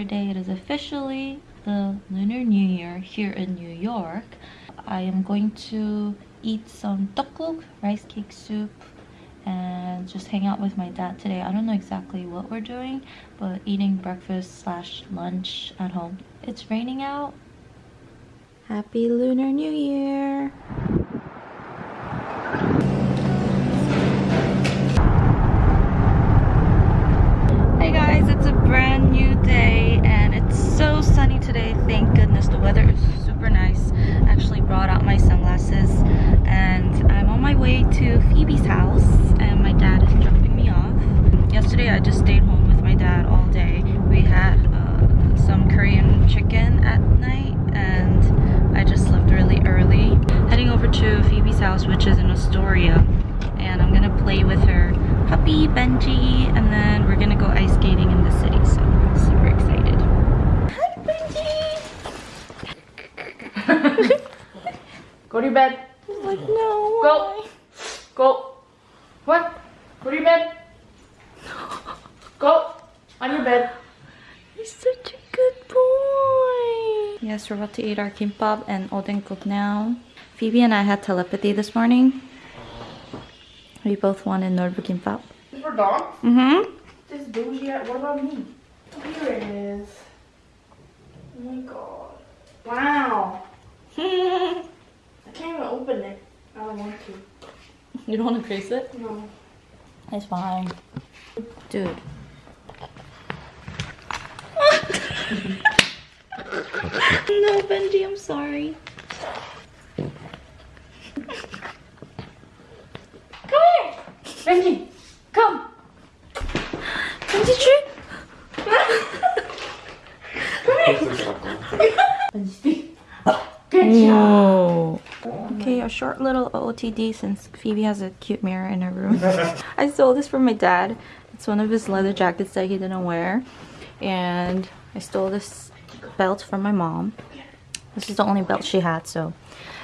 Saturday. It is officially the Lunar New Year here in New York. I am going to eat some tteokguk, rice cake soup, and just hang out with my dad today. I don't know exactly what we're doing, but eating breakfast slash lunch at home. It's raining out. Happy Lunar New Year! Hey guys, it's a brand new day sunny today. Thank goodness the weather is super nice. I Actually brought out my sunglasses and I'm on my way to Phoebe's house and my dad is dropping me off. Yesterday I just stayed home with my dad all day. We had uh, some Korean chicken at night and I just left really early. Heading over to Phoebe's house which is in Astoria and I'm gonna play with her puppy Benji and then we're gonna go ice skating in the city so I'm super excited. Hi Benji! Go to your bed. I'm like no. Go. Go. What? Go to your bed. Go. On your bed. He's such a good boy. Yes, we're about to eat our kimbap and odenkuk now. Phoebe and I had telepathy this morning. We both wanted Norbu kimbap. This for dog? Mm-hmm. This bougie. What about me? Here it is. Oh my god. Wow. I can't even open it. I don't want to. You don't want to crease it? No. It's fine. Dude. no, Benji, I'm sorry. Come here. Benji. Come. Benji tree? Come here! Benji, speak. Good job. Whoa. Okay, a short little OOTD since Phoebe has a cute mirror in her room. I stole this from my dad. It's one of his leather jackets that he didn't wear. And I stole this belt from my mom. This is the only belt she had, so.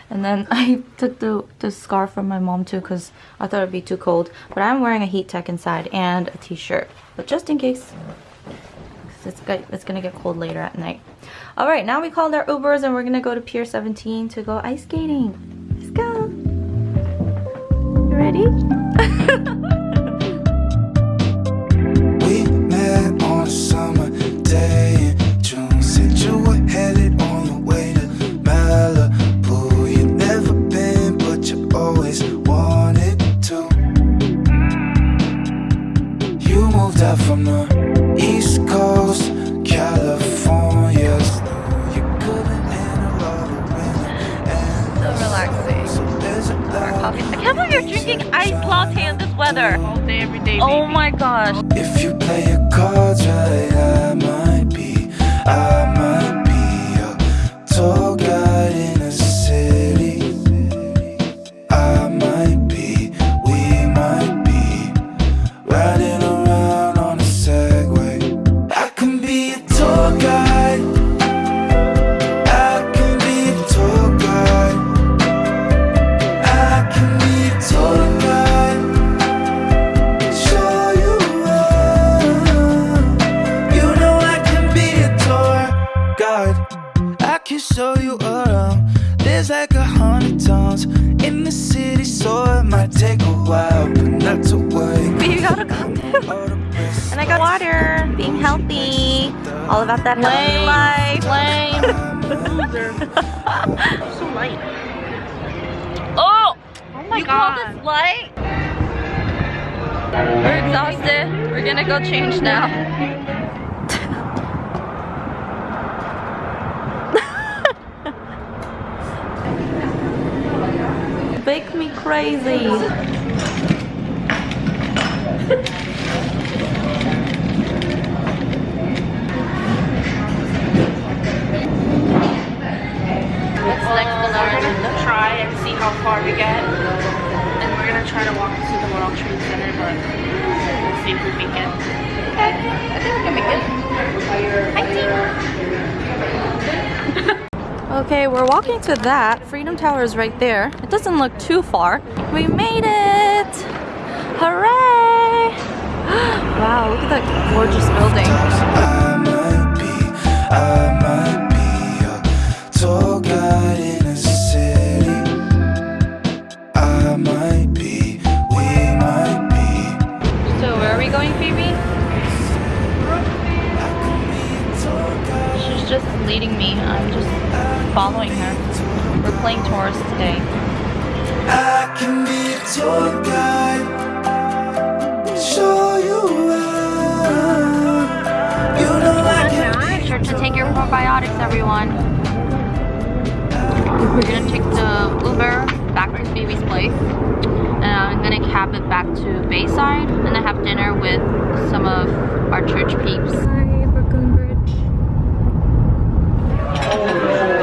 And then I took the, the scarf from my mom too because I thought it'd be too cold. But I'm wearing a heat tech inside and a t-shirt. But just in case. It's, it's gonna get cold later at night. All right, now we called our Ubers and we're gonna go to Pier 17 to go ice skating. Let's go. You ready? We met on a summer day in June. Said you were headed on your way to Malibu. You've never been, but you always wanted to. You moved out from the East Coast, California. You couldn't handle all the winter and So relaxing. so there's a Coffee. I can't believe you're drinking iced latte in this weather. All day, every day. Oh my gosh. If you play your cards right, I might be, I show you around. There's like a hundred towns in the city, so it might take a while, but not to worry. You gotta go. All And I got water. Being healthy. All about that healthy life. Lame. So light. Oh! Oh my you god. call this light? We're exhausted. We're gonna go change now. Make me crazy. What's next on our agenda? Try and see how far we get. And we're gonna try to walk to the World Trade Center, but we'll see if we make it. Okay, I think we can make it. Okay, we're walking to that. Freedom Tower is right there. It doesn't look too far. We made it! Hooray! wow, look at that gorgeous building. So where are we going, Phoebe? She's just leading me. I'm just following her. We're playing tourists today. I can be a tour guide. Show you around. You know I can. Make sure to take your probiotics, everyone. We're gonna take the Uber back to Phoebe's place. And I'm gonna cab it back to Bayside and then have dinner with some of our church peeps. Hi, Brooklyn Bridge. Hello.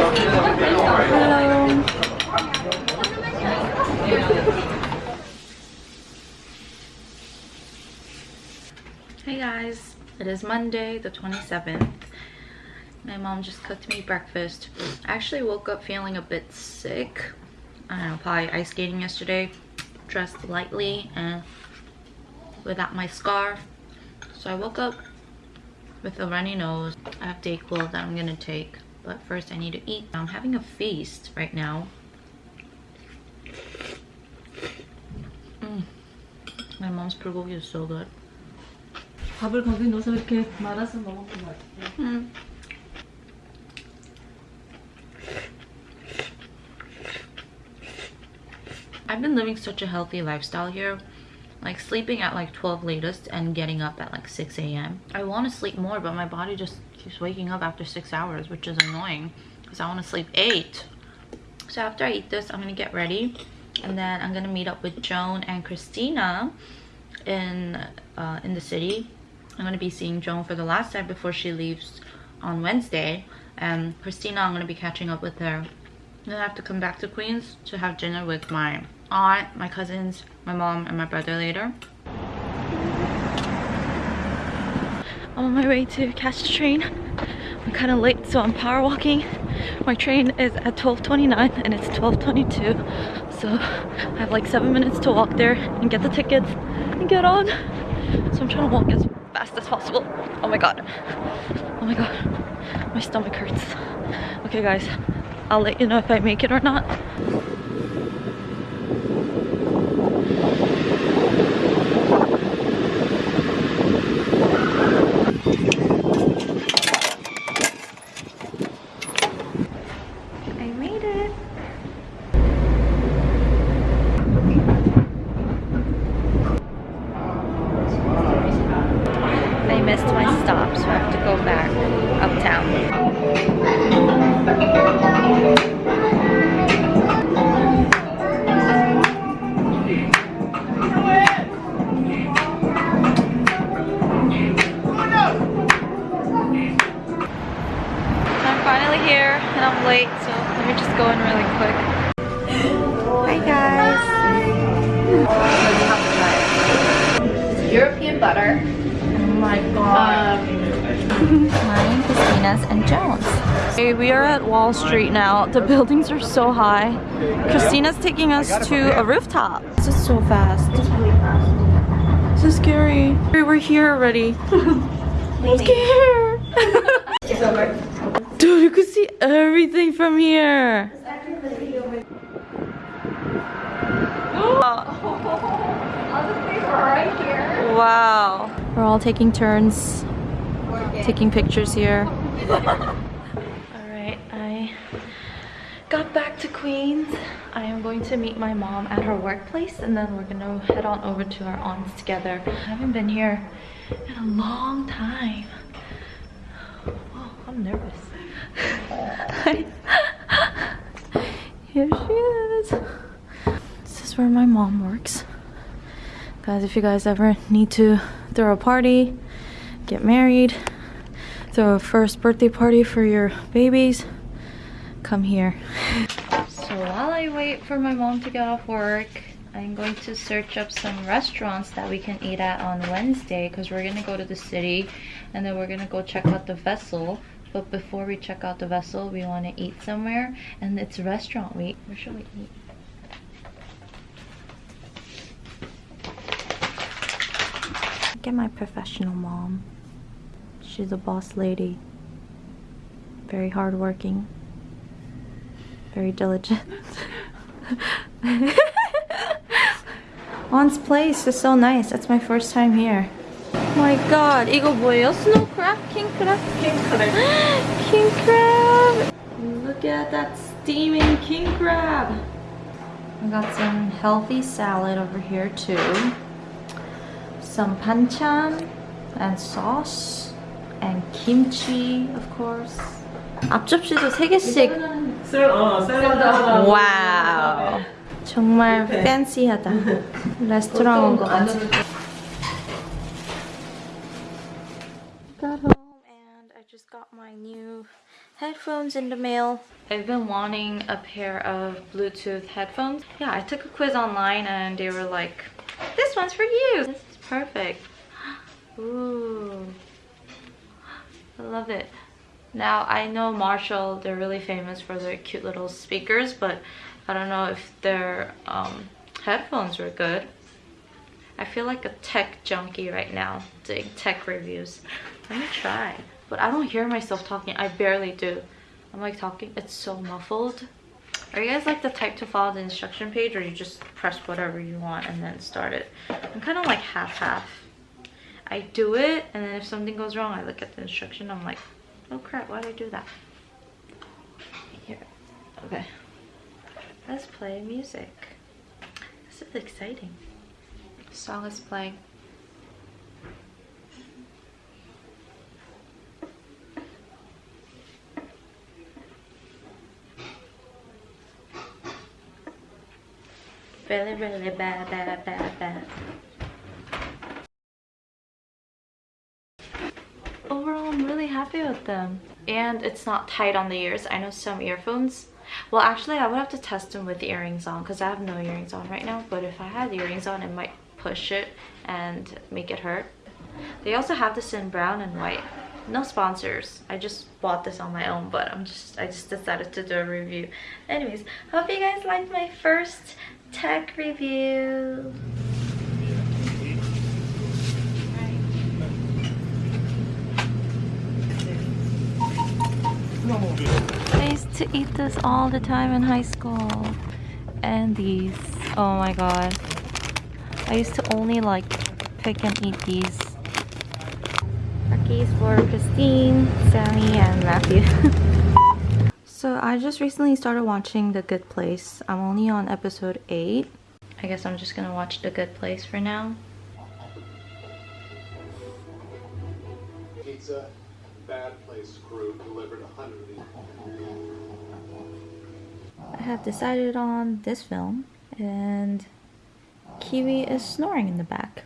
Hey guys, it is Monday the 27th. My mom just cooked me breakfast. I actually woke up feeling a bit sick. I don't know, probably ice skating yesterday. Dressed lightly and without my scarf. So I woke up with a runny nose. I have Dayquil that I'm gonna take. But first I need to eat. I'm having a feast right now. Mm. My mom's bulgogi is so good. 밥을 거기 넣어서 이렇게 말아서 먹은 것 같아. Mm. I've been living such a healthy lifestyle here. Like sleeping at like 12 latest and getting up at like 6 a.m. I want to sleep more, but my body just keeps waking up after six hours, which is annoying because I want to sleep eight. So after I eat this, I'm gonna get ready and then I'm gonna meet up with Joan and Christina in uh, in the city. I'm gonna be seeing Joan for the last time before she leaves on Wednesday. And Christina, I'm gonna be catching up with her. Then I have to come back to Queens to have dinner with my aunt, my cousins, my mom, and my brother later. I'm on my way to catch the train. I'm kind of late, so I'm power walking. My train is at 12.29 and it's 12.22. So I have like seven minutes to walk there and get the tickets and get on. So I'm trying to walk as fast as possible. Oh my god. Oh my god. My stomach hurts. Okay guys, I'll let you know if I make it or not. Street now. The buildings are so high. Christina's taking us to a rooftop. This is so fast. This is scary. We're here already. I'm scared. Dude, you can see everything from here. Wow. We're all taking turns taking pictures here. Got back to Queens. I am going to meet my mom at her workplace and then we're gonna head on over to our aunt's together. I haven't been here in a long time. Oh, I'm nervous. Here she is. This is where my mom works. Guys, if you guys ever need to throw a party, get married, throw a first birthday party for your babies, come here. So while I wait for my mom to get off work, I'm going to search up some restaurants that we can eat at on Wednesday because we're gonna go to the city and then we're gonna go check out the vessel. But before we check out the vessel, we want to eat somewhere and it's restaurant week. Where should we eat? Look at my professional mom. She's a boss lady. Very hardworking Very diligent. On's place is so nice. That's my first time here. my god, 이거 뭐예요? 스노우 크랩? 킹 크랩? king crab. king crab. Look at that steaming king crab. I got some healthy salad over here too. Some panchan and sauce and kimchi, of course. 앞접시도 3개씩. 와우. 정말 팬시하다. 레스토랑 온 것 같아. Got home and I just got my new headphones in the mail. I've been wanting a pair of Bluetooth headphones. Yeah, I took a quiz online and they were like, this one's for you. This is perfect. Ooh. I love it. Now, I know Marshall, they're really famous for their cute little speakers, but I don't know if their um, headphones were good. I feel like a tech junkie right now, doing tech reviews. Let me try. But I don't hear myself talking. I barely do. I'm like talking, it's so muffled. Are you guys like the type to follow the instruction page or you just press whatever you want and then start it? I'm kind of like half-half. I do it and then if something goes wrong, I look at the instruction. I'm like, oh crap, why did I do that? Here, okay. Let's play music. This is exciting. song is playing. Really, really bad, bad, bad, bad. Overall, I'm really happy with them. And it's not tight on the ears. I know some earphones well, actually, I would have to test them with the earrings on because I have no earrings on right now. But if I had earrings on, it might push it and make it hurt. They also have this in brown and white. No sponsors. I just bought this on my own, but I'm just I just decided to do a review. Anyways, hope you guys liked my first tech review. I used to eat this all the time in high school. And these. Oh my god. I used to only like pick and eat these. Cookies for Christine, Sammy, and Matthew. so I just recently started watching The Good Place. I'm only on episode 8. I guess I'm just gonna watch The Good Place for now. Pizza, bad place crew delivered a hundred. I have decided on this film and Kiwi is snoring in the back.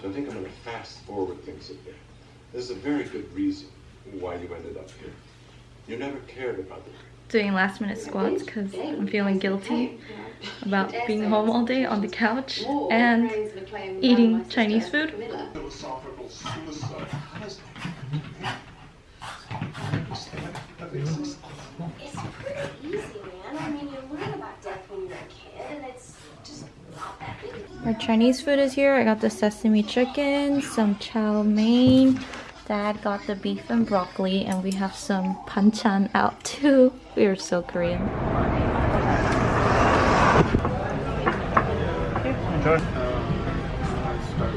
So I think I'm going to fast forward things a bit. There's a very good reason why you ended up here. You never cared about the Doing last minute squats because I'm feeling guilty about being home all day on the couch and eating Chinese food. philosophical suicide. It's pretty easy, man. I mean, you learn about death when you're a kid, and it's just not that big. My Chinese food is here. I got the sesame chicken, some chow mein. Dad got the beef and broccoli, and we have some panchan out too. We are so Korean. So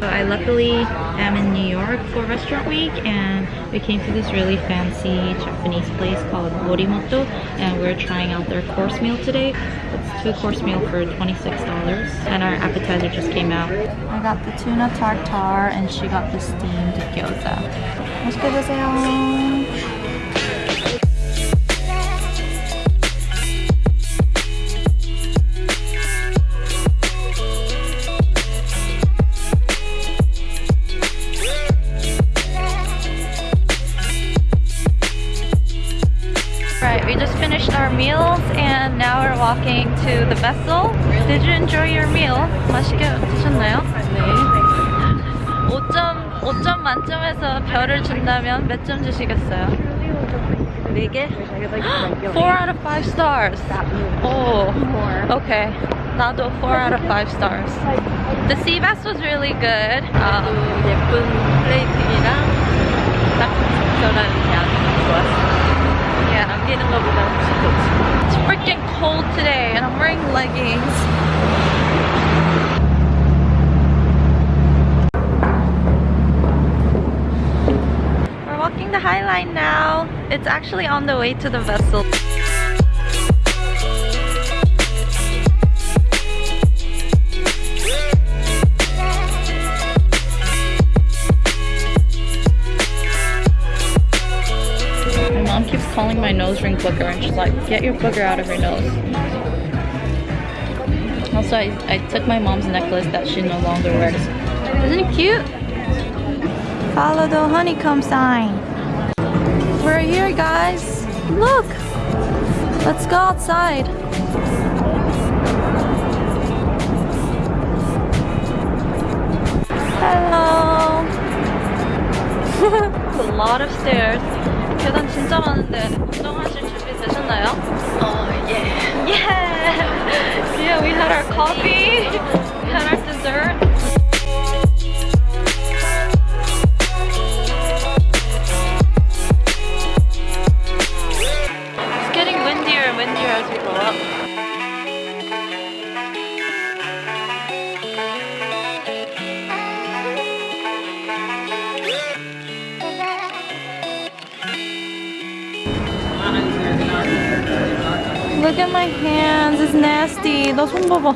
I luckily am in New York for restaurant week and we came to this really fancy Japanese place called Morimoto and we're trying out their course meal today. It's two course meal for $26 and our appetizer just came out. I got the tuna tartare and she got the steamed gyoza. 맛있게 드세요. 4 out of 5 stars. Oh, okay. 나도 4 out of 5 stars. The sea bass was really good. Uh, 예쁜 플레이팅이랑 딱 적절한 양 좋았어. yeah. 남기는 것보다 훨씬 좋지. It's freaking cold today and I'm wearing leggings. We're walking the High Line now. It's actually on the way to the vessel. booger and she's like, get your booger out of your nose. Also, I, I took my mom's necklace that she no longer wears. Isn't it cute? Follow the honeycomb sign. We're here, guys. Look. Let's go outside. Hello. It's a lot of stairs. 계단 진짜 많은데 운동하실 준비 되셨나요? 어, 예. Yeah! Yeah, we had our coffee, we had our dessert. Look at my hands, it's nasty. Those one bubble.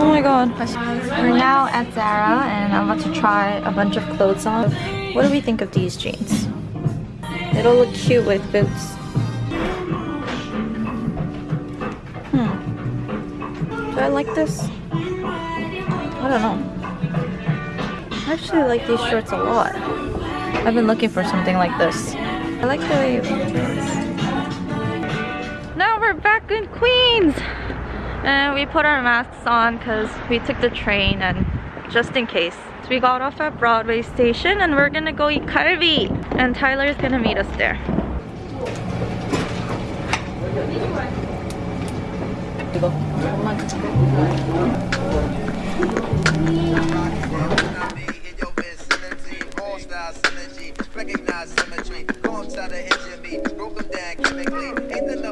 Oh my god. We're now at Zara and I'm about to try a bunch of clothes on. What do we think of these jeans? It'll look cute with boots. Hmm. Do I like this? I don't know. I actually like these shorts a lot. I've been looking for something like this. I like the way And we put our masks on because we took the train and just in case. So we got off at Broadway station and we're gonna go eat kalbi. And Tyler's gonna meet us there. Recognize symmetry, the edge of me, broke them down chemically. Ain't the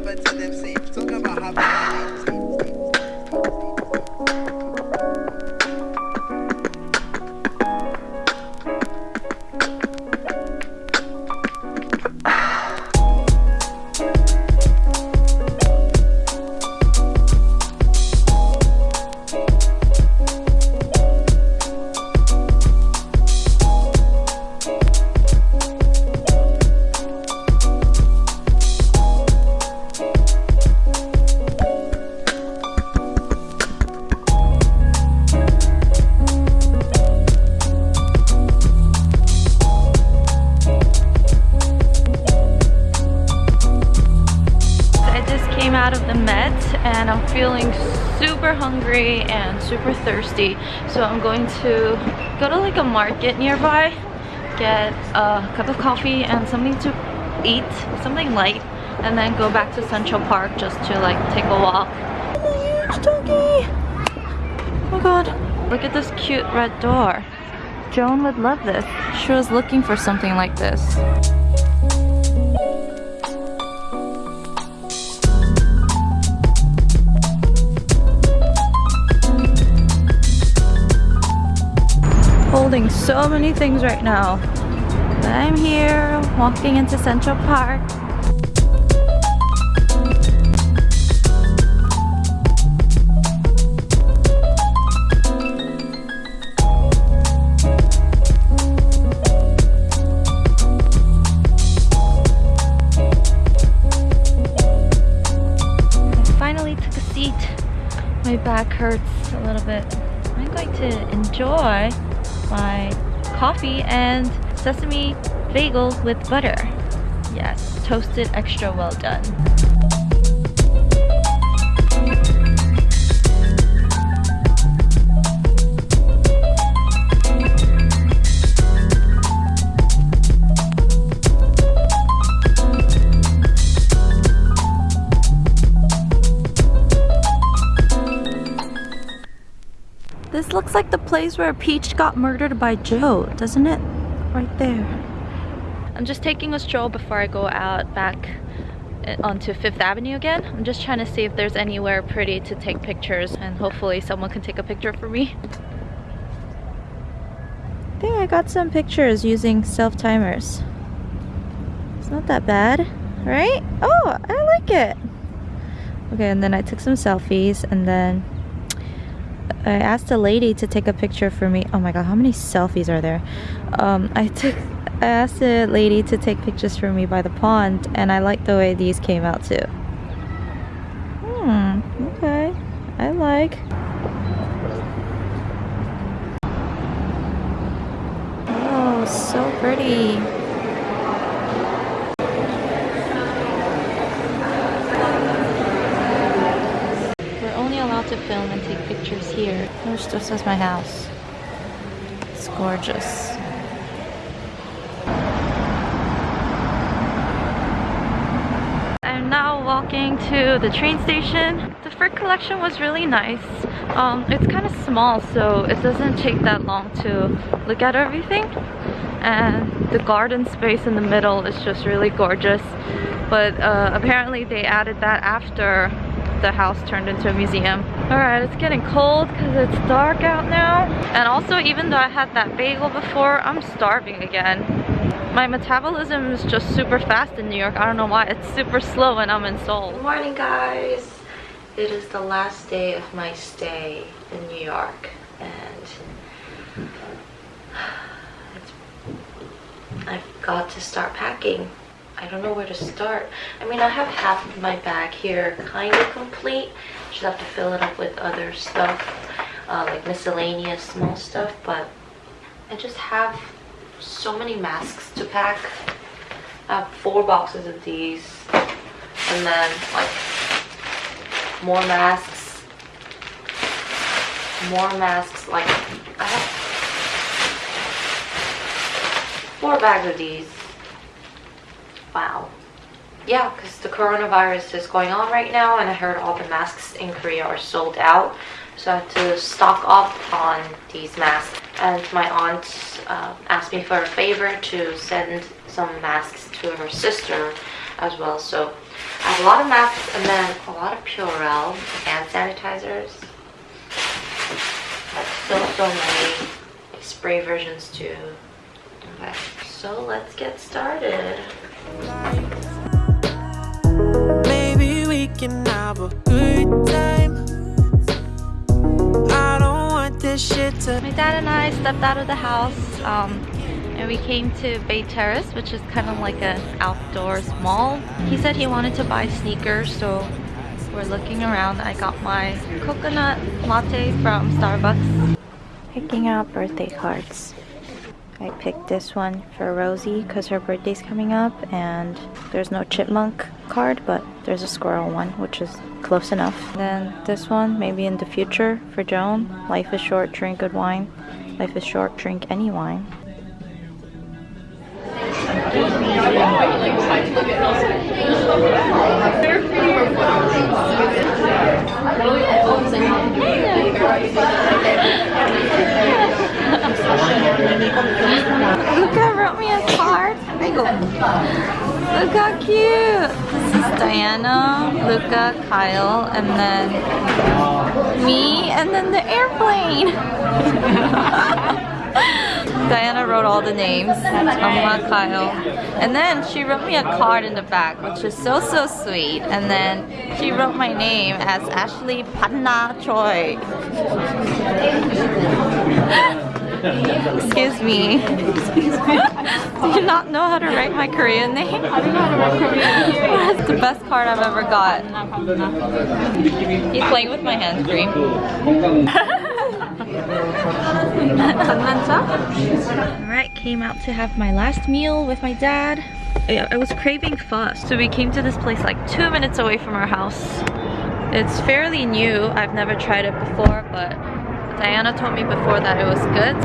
and super thirsty. So I'm going to go to like a market nearby, get a cup of coffee and something to eat, something light, and then go back to Central Park just to like take a walk. Huge doggy! Oh my god. Look at this cute red door. Joan would love this. She was looking for something like this. Holding so many things right now. But I'm here walking into Central Park. Finally took a seat. My back hurts a little bit. I'm going to enjoy my coffee and sesame bagel with butter. Yes, toasted extra well done. Looks like the place where Peach got murdered by Joe, doesn't it? Right there. I'm just taking a stroll before I go out back uh, onto Fifth Avenue again. I'm just trying to see if there's anywhere pretty to take pictures and hopefully someone can take a picture for me. I think I got some pictures using self-timers. It's not that bad, right? Oh, I like it. Okay, and then I took some selfies and then I asked a lady to take a picture for me. Oh my god, how many selfies are there? Um, I took I asked a lady to take pictures for me by the pond and I like the way these came out too. Hmm, okay. I like. Oh, so pretty. We're only allowed to film and take pictures here. Which just as my house. It's gorgeous. I'm now walking to the train station. The Frick Collection was really nice. Um, it's kind of small so it doesn't take that long to look at everything. And the garden space in the middle is just really gorgeous. But uh, apparently they added that after the house turned into a museum. Alright, it's getting cold because it's dark out now. And also, even though I had that bagel before, I'm starving again. My metabolism is just super fast in New York. I don't know why. It's super slow when I'm in Seoul. Good morning, guys. It is the last day of my stay in New York. And I've got to start packing. I don't know where to start. I mean, I have half of my bag here kind of complete. Just have to fill it up with other stuff, uh, like miscellaneous small stuff. But I just have so many masks to pack. I have four boxes of these. And then, like, more masks. More masks. Like, I have four bags of these wow yeah because the coronavirus is going on right now and i heard all the masks in korea are sold out. So i have to stock up on these masks. And my aunt uh, asked me for a favor to send some masks to her sister as well. So i have a lot of masks and then a lot of purell hand sanitizers. So so many spray versions too. Okay so let's get started Maybe we can have a good time. I don't want this shit to. My dad and I stepped out of the house um, and we came to Bay Terrace, which is kind of like an outdoors mall. He said he wanted to buy sneakers, so we're looking around. I got my coconut latte from Starbucks. Picking out birthday cards. I picked this one for Rosie because her birthday's coming up and there's no chipmunk card but there's a squirrel one which is close enough. Then this one maybe in the future for Joan. Life is short, drink good wine. Life is short, drink any wine. Luca wrote me a card. Look how cute. This is Diana, Luca, Kyle, and then me, and then the airplane. Diana wrote all the names. Amma, Kyle. And then she wrote me a card in the back, which is so, so sweet. And then she wrote my name as Ashley Panna Choi. Excuse me. Do you not know how to write my Korean name? I don't know how to write Korean name. That's the best card I've ever got. He's playing with my hands free. Alright, came out to have my last meal with my dad. I I was craving pho, so we came to this place like two minutes away from our house. It's fairly new. I've never tried it before, but Diana told me before that it was good.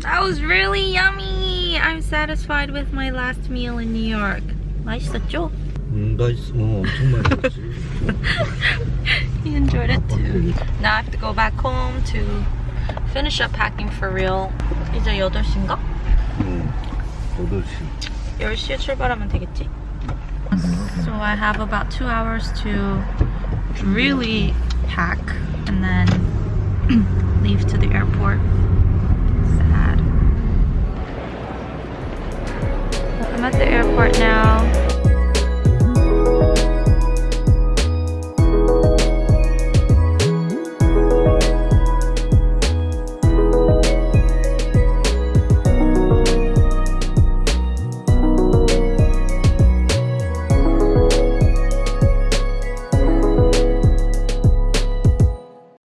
That was really yummy! I'm satisfied with my last meal in New York. 맛있었죠? 음, 맛있어. 어, 엄청 맛있었지. He enjoyed it too. Now I have to go back home to finish up packing for real. 이제 8시인가? 응. 8시. 10시에 출발하면 되겠지? So I have about two hours to really pack and then leave to the airport. Sad. I'm at the airport now.